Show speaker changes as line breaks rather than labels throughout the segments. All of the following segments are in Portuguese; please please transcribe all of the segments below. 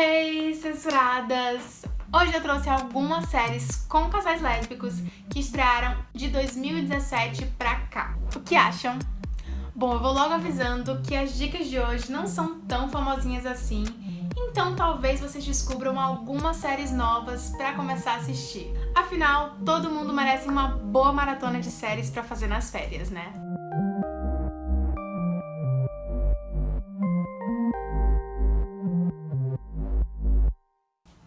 Hey, censuradas! Hoje eu trouxe algumas séries com casais lésbicos que estrearam de 2017 pra cá. O que acham? Bom, eu vou logo avisando que as dicas de hoje não são tão famosinhas assim, então talvez vocês descubram algumas séries novas pra começar a assistir. Afinal, todo mundo merece uma boa maratona de séries pra fazer nas férias, né?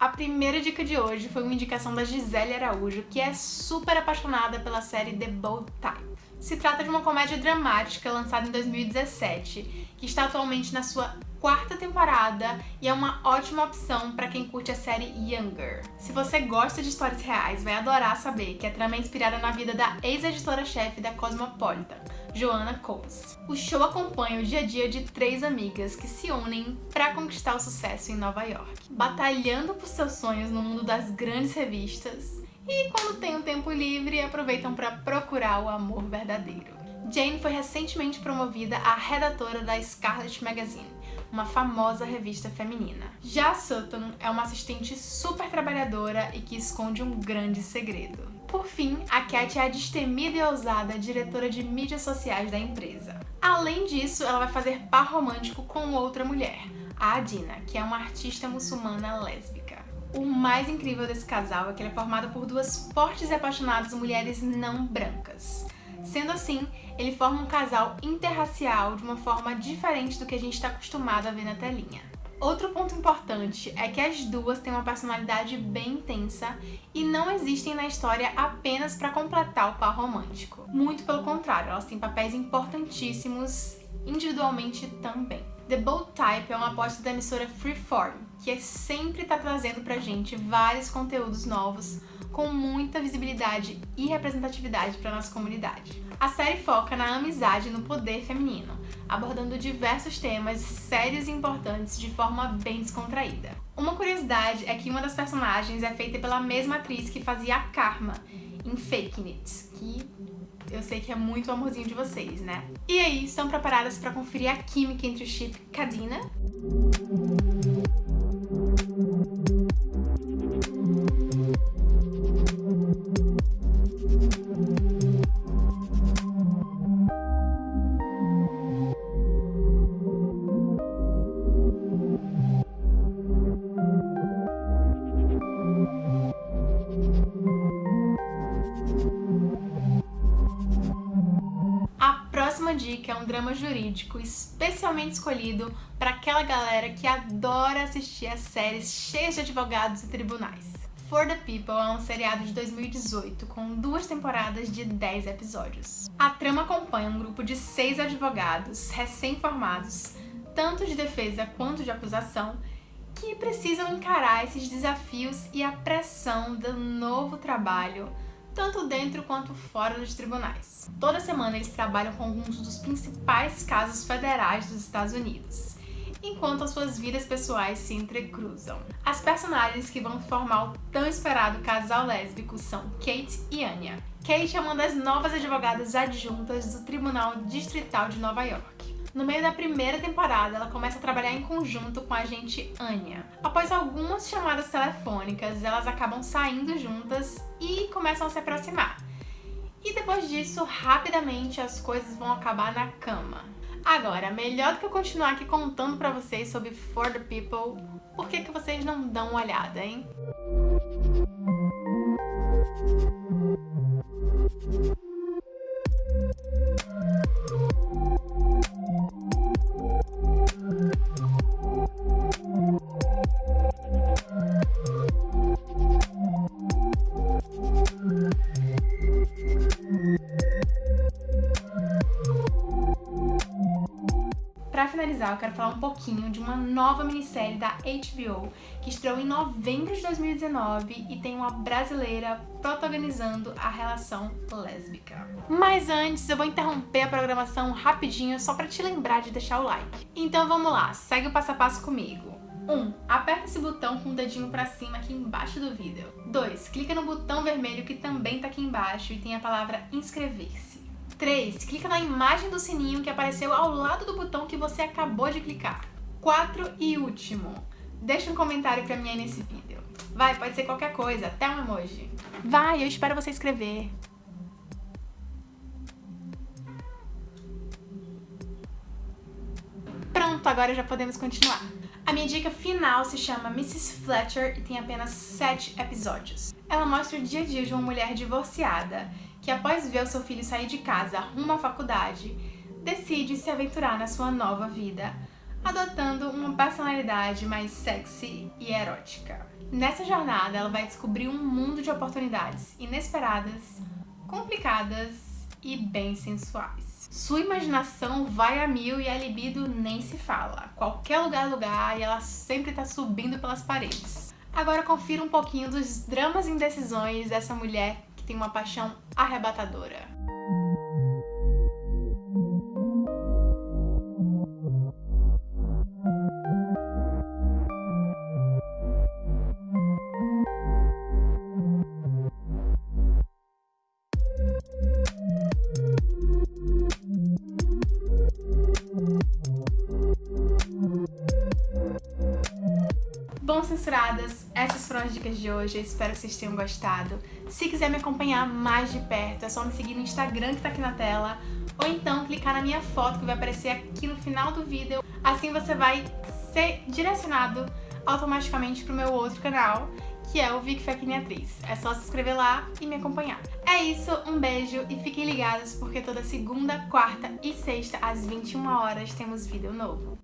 A primeira dica de hoje foi uma indicação da Gisele Araújo, que é super apaixonada pela série The Bold Type. Se trata de uma comédia dramática lançada em 2017, que está atualmente na sua quarta temporada e é uma ótima opção para quem curte a série Younger. Se você gosta de histórias reais, vai adorar saber que a trama é inspirada na vida da ex-editora-chefe da Cosmopolitan, Joanna Coles. O show acompanha o dia a dia de três amigas que se unem para conquistar o sucesso em Nova York, batalhando por seus sonhos no mundo das grandes revistas e quando tem um tempo livre aproveitam para procurar o amor verdadeiro. Jane foi recentemente promovida a redatora da Scarlet Magazine, uma famosa revista feminina. Já Sutton é uma assistente super trabalhadora e que esconde um grande segredo. Por fim, a Cat é a destemida e ousada diretora de mídias sociais da empresa. Além disso, ela vai fazer par romântico com outra mulher, a Adina, que é uma artista muçulmana lésbica. O mais incrível desse casal é que ele é formado por duas fortes e apaixonadas mulheres não brancas. Sendo assim, ele forma um casal interracial de uma forma diferente do que a gente está acostumado a ver na telinha. Outro ponto importante é que as duas têm uma personalidade bem intensa e não existem na história apenas para completar o par romântico. Muito pelo contrário, elas têm papéis importantíssimos individualmente também. The Bold Type é uma aposta da emissora Freeform, que sempre está trazendo pra gente vários conteúdos novos com muita visibilidade e representatividade para nossa comunidade. A série foca na amizade e no poder feminino, abordando diversos temas sérios e importantes de forma bem descontraída. Uma curiosidade é que uma das personagens é feita pela mesma atriz que fazia a Karma em Fake It, que eu sei que é muito o amorzinho de vocês, né? E aí, estão preparadas para conferir a química entre o chip Cadina? Dica é um drama jurídico especialmente escolhido para aquela galera que adora assistir a séries cheias de advogados e tribunais. For the People é um seriado de 2018 com duas temporadas de 10 episódios. A trama acompanha um grupo de seis advogados recém-formados, tanto de defesa quanto de acusação, que precisam encarar esses desafios e a pressão do novo trabalho tanto dentro quanto fora dos tribunais. Toda semana eles trabalham com alguns dos principais casos federais dos Estados Unidos, enquanto as suas vidas pessoais se entrecruzam. As personagens que vão formar o tão esperado casal lésbico são Kate e Anya. Kate é uma das novas advogadas adjuntas do Tribunal Distrital de Nova York. No meio da primeira temporada, ela começa a trabalhar em conjunto com a agente Anya. Após algumas chamadas telefônicas, elas acabam saindo juntas e começam a se aproximar. E depois disso, rapidamente as coisas vão acabar na cama. Agora, melhor do que eu continuar aqui contando pra vocês sobre For the People, por que, que vocês não dão uma olhada, hein? Finalizar, eu quero falar um pouquinho de uma nova minissérie da HBO que estreou em novembro de 2019 e tem uma brasileira protagonizando a relação lésbica. Mas antes, eu vou interromper a programação rapidinho só para te lembrar de deixar o like. Então vamos lá, segue o passo a passo comigo. 1. Um, aperta esse botão com o dedinho pra cima aqui embaixo do vídeo. 2. Clica no botão vermelho que também tá aqui embaixo e tem a palavra inscrever-se. 3. Clica na imagem do sininho que apareceu ao lado do botão que você acabou de clicar. 4 e último, Deixa um comentário pra mim aí nesse vídeo. Vai, pode ser qualquer coisa, até um emoji. Vai, eu espero você escrever. Pronto, agora já podemos continuar. A minha dica final se chama Mrs. Fletcher e tem apenas 7 episódios. Ela mostra o dia a dia de uma mulher divorciada que após ver o seu filho sair de casa rumo à faculdade, decide se aventurar na sua nova vida, adotando uma personalidade mais sexy e erótica. Nessa jornada, ela vai descobrir um mundo de oportunidades inesperadas, complicadas e bem sensuais. Sua imaginação vai a mil e a libido nem se fala. Qualquer lugar é lugar e ela sempre tá subindo pelas paredes. Agora confira um pouquinho dos dramas e indecisões dessa mulher tem uma paixão arrebatadora. Bom, censuradas, essas foram as dicas de hoje, espero que vocês tenham gostado. Se quiser me acompanhar mais de perto, é só me seguir no Instagram que tá aqui na tela, ou então clicar na minha foto que vai aparecer aqui no final do vídeo. Assim você vai ser direcionado automaticamente pro meu outro canal, que é o Vic Fekine Atriz. É só se inscrever lá e me acompanhar. É isso, um beijo e fiquem ligados porque toda segunda, quarta e sexta às 21 horas temos vídeo novo.